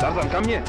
Тарзан, ко мне!